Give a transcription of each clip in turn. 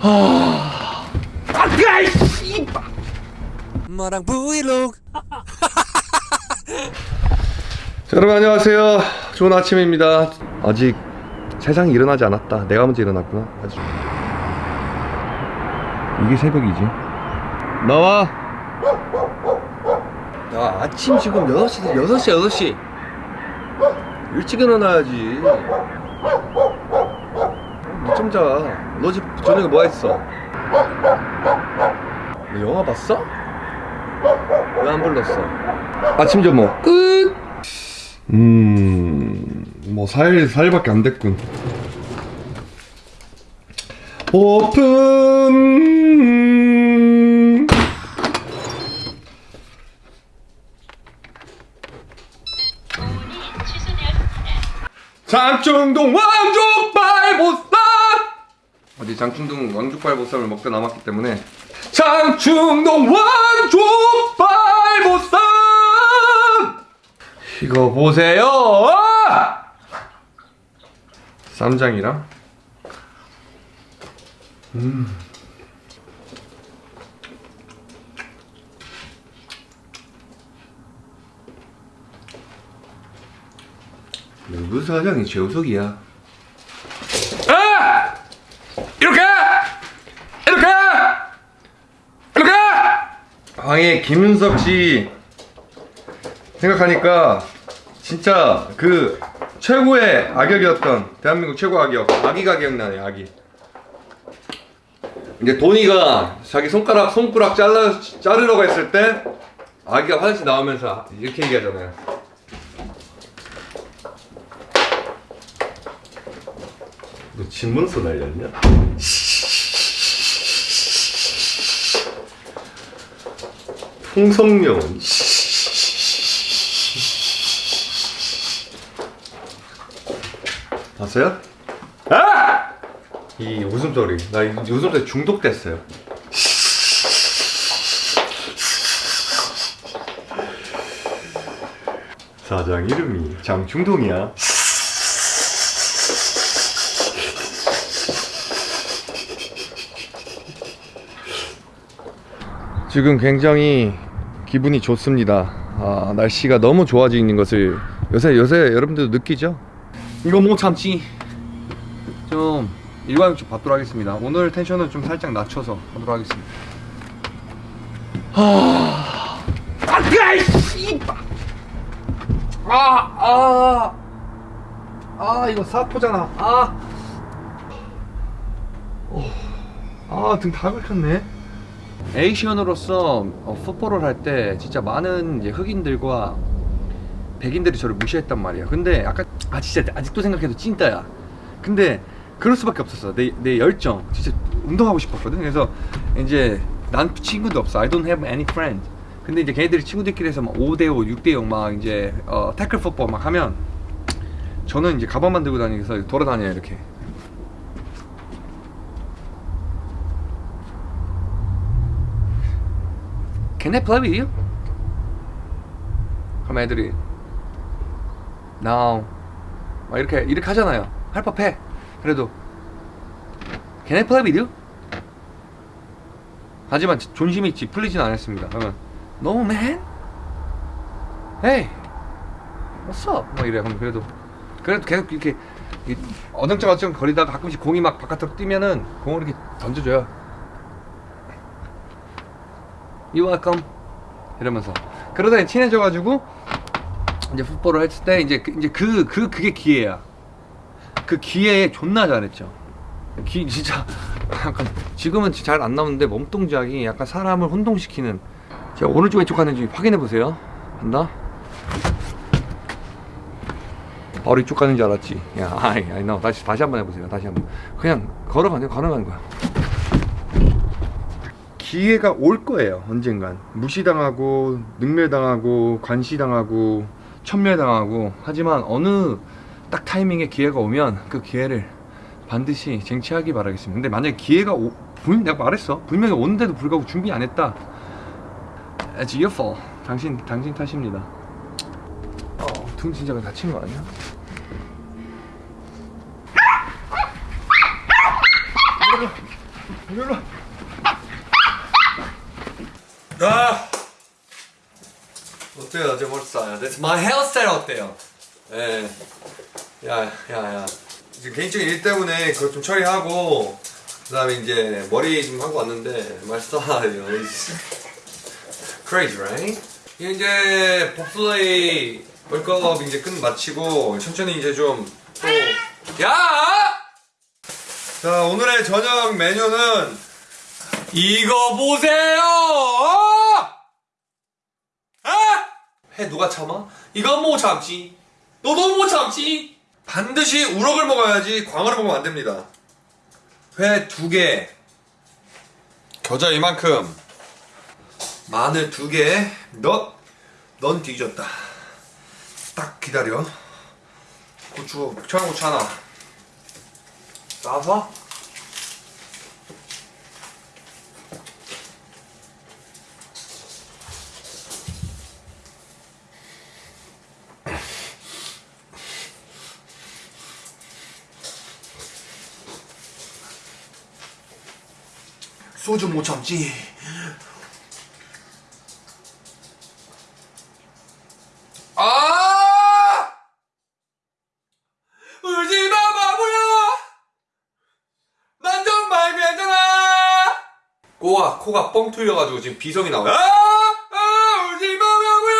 아, 야, 씨. 마랑 브이로그 자, 여러분 안녕하세요. 좋은 아침입니다. 아직 세상이 일어나지 않았다. 내가 먼저 일어났구나. 아직. 이게 새벽이지. 나와. 야, 아침 지금 6시, 6시, 6시. 일찍 일어나야지. 늦좀 자. 너 집 저녁에 뭐 했어? 너 영화 봤어? 왜 안 불렀어? 아침 점호 끝! 음, 뭐 4일, 4일밖에 안 됐군. 오픈! 장충동 왕족발보쌈! 어디 장충동 왕족발보쌈을 먹다 남았기 때문에 장충동 왕족발보쌈! 이거 보세요! 쌈장이랑 음. 누구 사장이 재우석이야? 아! 이렇게! 이렇게! 이렇게! 황해 김윤석 씨 생각하니까 진짜 그 최고의 악역이었던 대한민국 최고 악역. 아기가 기억나네 아기. 이제 도니가 자기 손가락 손가락 잘라 자르려고 했을 때 아기가 화장실 나오면서 이렇게 얘기하잖아요. 너 진문서 날렸냐? 풍성명 봤어요? 아! 이 웃음소리 나 이 웃음소리 중독됐어요 사장 이름이 장충동이야 지금 굉장히 기분이 좋습니다 아, 날씨가 너무 좋아지는 것을 요새 요새 여러분들도 느끼죠? 이거 못 참지 좀 일과욕적 받도록 하겠습니다 오늘 텐션을 좀 살짝 낮춰서 하도록 하겠습니다 아, 아, 씨발. 아, 아, 아, 이거 사포잖아. 아, 아, 등 다 긁혔네. 에이시언으로서 어, 풋볼을 할 때 진짜 많은 흑인들과 백인들이 저를 무시했단 말이야. 근데 아까 아 진짜 아직도 생각해도 찐따야. 근데 그럴 수밖에 없었어. 내, 내 열정. 진짜 운동하고 싶었거든. 그래서 이제 난 친구도 없어. I don't have any friend. 근데 이제 걔네들이 친구들끼리 해서 막 5대5, 6대0 막 이제 어, 태클 풋볼 막 하면 저는 이제 가방만 들고 다니면서 돌아다녀요 이렇게. Can I play with you? 그럼 애들이 No. 막 이렇게 이렇게 하잖아요. 할 법해. 그래도 Can I play with you? 하지만 존심이 있지 풀리진 않았습니다. 그러면 No man. Hey What's up? 막 이래. 그럼 그래도 그래도 계속 이렇게 이 어정쩡어정 거리다가 가끔씩 공이 막 바깥으로 뛰면은 공을 이렇게 던져줘요 You welcome. 이러면서. 그러다 친해져가지고 이제 풋볼을 했을 때 이제 그, 이제 그, 그 그게 기회야. 그 기회에 존나 잘했죠. 기 진짜 약간 지금은 잘 안 나오는데 몸 동작이 약간 사람을 혼동시키는. 제가 오른쪽 왼쪽 가는지 확인해 보세요. 간다. 바로 이쪽 가는 줄 알았지. 야 아이 아이 나 다시 다시 한번 해보세요. 다시 한번. 그냥 걸어가는 걸어가는 거야 기회가 올 거예요 언젠간. 무시당하고 능멸당하고 관시당하고 천멸당하고. 하지만 어느 딱 타이밍에 기회가 오면 그 기회를 반드시 쟁취하기 바라겠습니다. 근데 만약에 기회가 오, 분, 내가 말했어. 분명히 오는데도 불구하고 준비 안 했다. It's your fault. 당신, 당신 탓입니다. 어, 등 진짜 다친 거 아니야? 일로 와. 아 어때요 어제 머리 스타일? That's my hairstyle 어때요? 예. 야, 야, 야. 지금 개인적인 일 때문에 그거 좀 처리하고 그다음에 이제 머리 좀 하고 왔는데 my style is crazy, right? 이제 봅슬레이 월컵 이제 끝 마치고 천천히 이제 좀 또 야! 자 오늘의 저녁 메뉴는 이거 보세요! 아! 해 누가 참아? 이건 못 참지. 너도 못 참지. 반드시 우럭을 먹어야지 광어를 먹으면 안 됩니다. 회 두 개. 겨자 이만큼. 마늘 두 개. 너, 넌 뒤졌다. 딱 기다려. 고추, 청양고추 하나. 싸서. 소주 못 참지. 아! 울지 마 바보야. 난 정말 괜찮아. 코가 코가 뻥 뚫려가지고 지금 비성이 나와. 아! 아! 울지 마 바보야.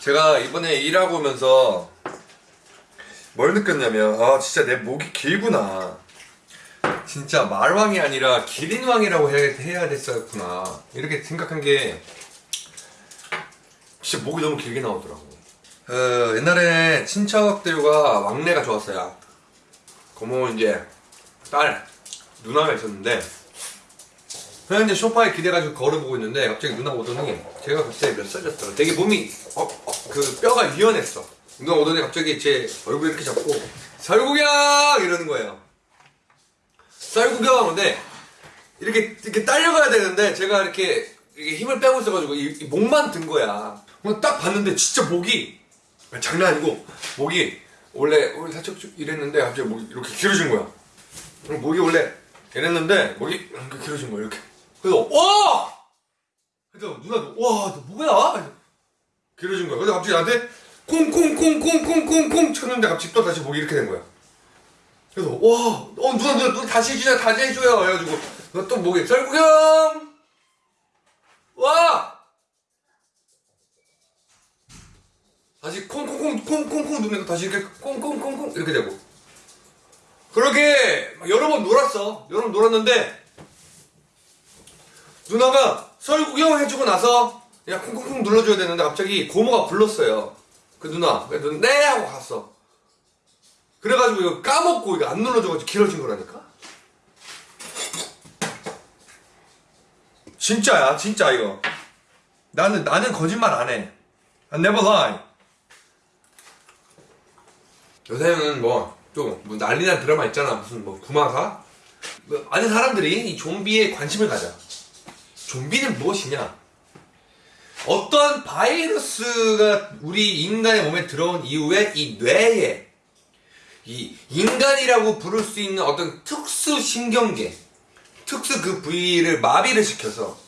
제가 이번에 일하고 오면서 뭘 느꼈냐면 아 진짜 내 목이 길구나. 진짜 말왕이 아니라 기린왕이라고 해야, 됐었구나. 이렇게 생각한 게 진짜 목이 너무 길게 나오더라고. 어, 옛날에 친척들과 왕래가 좋았어요. 고모 이제 딸 누나가 있었는데 그냥 이제 소파에 기대가지고 걸어보고 있는데 갑자기 누나가 오더니 제가 그때 몇 살이었더라. 되게 몸이 어, 어, 그 뼈가 유연했어. 누나 오더니 갑자기 제 얼굴 이렇게 잡고 설국양 이러는 거예요 쌀 구경 근데 이렇게 이렇게 딸려가야 되는데 제가 이렇게, 이렇게 힘을 빼고 있어가지고 이, 이 목만 든 거야. 딱 봤는데 진짜 목이 장난 아니고 목이 원래 원래 살짝 좀 이랬는데 갑자기 목이 이렇게 길어진 거야. 목이 원래 이랬는데 목이 이렇게 길어진 거야 이렇게. 그래서 와! 그래서 누나도 와너 뭐야? 길어진 거야. 그래서 갑자기 나한테 콩콩콩콩콩콩콩 쳤는데 갑자기 또 다시 목이 이렇게 된 거야. 그래서 와, 어 누나 누나 누나 다시 해주자 다시 해줘요. 해가지고 너또 뭐게 썰구경! 와! 다시 콩콩콩 콩콩콩 누르니까 다시 이렇게 콩콩콩콩 이렇게 되고. 그렇게 여러 번 놀았어. 여러 번 놀았는데 누나가 설구경 해주고 나서 야 콩콩콩 눌러줘야 되는데 갑자기 고모가 불렀어요. 그 누나. 그래서 네 하고 갔어 그래가지고 이거 까먹고 이거 안 눌러줘가지고 길어진 거라니까? 진짜야, 진짜 이거. 나는, 나는 거짓말 안 해. I never lie. 요새는 뭐, 또, 뭐 난리난 드라마 있잖아. 무슨 뭐, 구마사? 뭐, 많은 사람들이 이 좀비에 관심을 가져. 좀비는 무엇이냐? 어떠한 바이러스가 우리 인간의 몸에 들어온 이후에 이 뇌에 이 인간이라고 부를 수 있는 어떤 특수 신경계, 특수 그 부위를 마비를 시켜서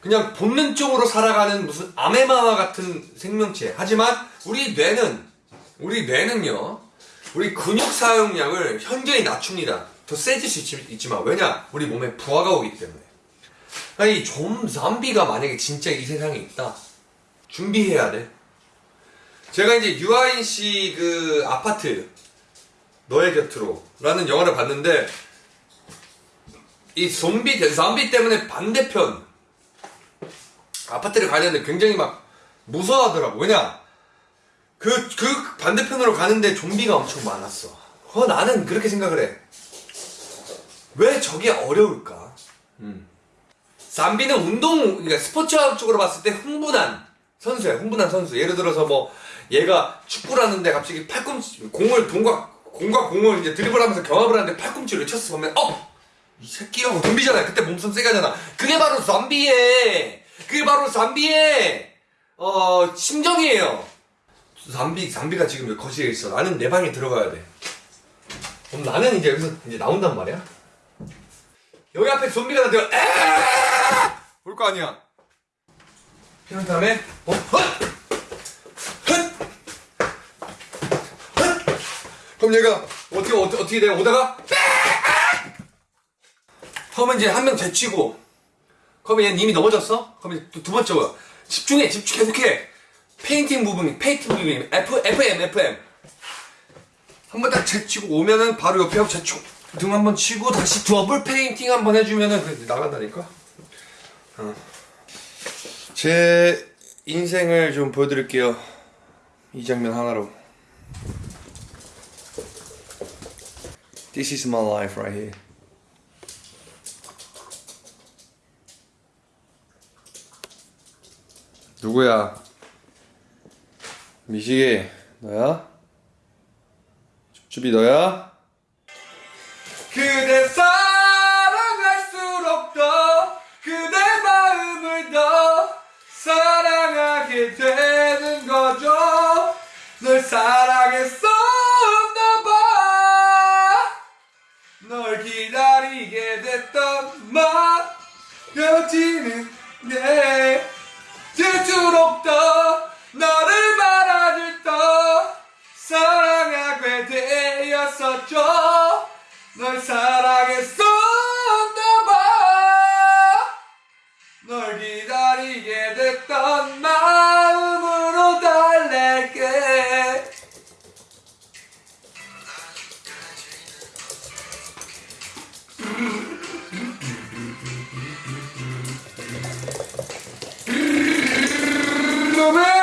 그냥 본능적으로 살아가는 무슨 아메마와 같은 생명체. 하지만 우리 뇌는 우리 뇌는요, 우리 근육 사용량을 현저히 낮춥니다. 더 세질 수 있지, 있지만 왜냐? 우리 몸에 부하가 오기 때문에. 아니 좀 좀비가 만약에 진짜 이 세상에 있다, 준비해야 돼. 제가 이제 유아인 씨 그 아파트 너의 곁으로 라는 영화를 봤는데 이 좀비 좀비 때문에 반대편 아파트를 가야 되는데 굉장히 막 무서워하더라고. 왜냐? 그, 그 반대편으로 가는데 좀비가 엄청 많았어. 어 나는 그렇게 생각을 해 왜 저게 어려울까? 음. 잠비는 운동 그러니까 스포츠적으로 봤을 때 흥분한 선수야 흥분한 선수. 예를 들어서 뭐 얘가 축구를 하는데 갑자기 팔꿈치 공을 동과 공과 공을 이제 드리블하면서 경합을 하는데 팔꿈치를 쳤어 보면 어! 이 새끼라고 좀비잖아 그때 몸싸움 세게 하잖아 그게 바로 좀비의 그게 바로 좀비의 어 심정이에요 좀비 좀비가 지금 거실에 있어 나는 내 방에 들어가야 돼 그럼 나는 이제 여기서 이제 나온단 말이야 여기 앞에 좀비가 나한테 볼거 아니야. 피는 다음에 어? 헛! 헛! 그럼 얘가 어떻게 어떻게, 어떻게 돼? 오다가 그러면 이제 한 명 제치고 그러면 얘는 이미 넘어졌어? 그러면 또두 번째 거야. 집중해, 집중 계속해. 페인팅 부분, 페인팅 부분, F, FM, FM. 한 번 딱 제치고 오면은 바로 옆에 하고 제치고 등 한 번 치고 다시 더블 페인팅 한 번 해주면은 그 나간다니까. 어. 제 인생을 좀 보여드릴게요. 이 장면 하나로. This is my life right here. 누구야? 미식이 너야? 줍줍이 너야? 그대 사랑할수록 더 그대 마음을 더 사랑하게 되는 거죠 널 사랑했었 됐던 맘 여지는 내 들수록 더 너를 바라줄 더 사랑하게 되었었죠. 널 사랑 Gentlemen!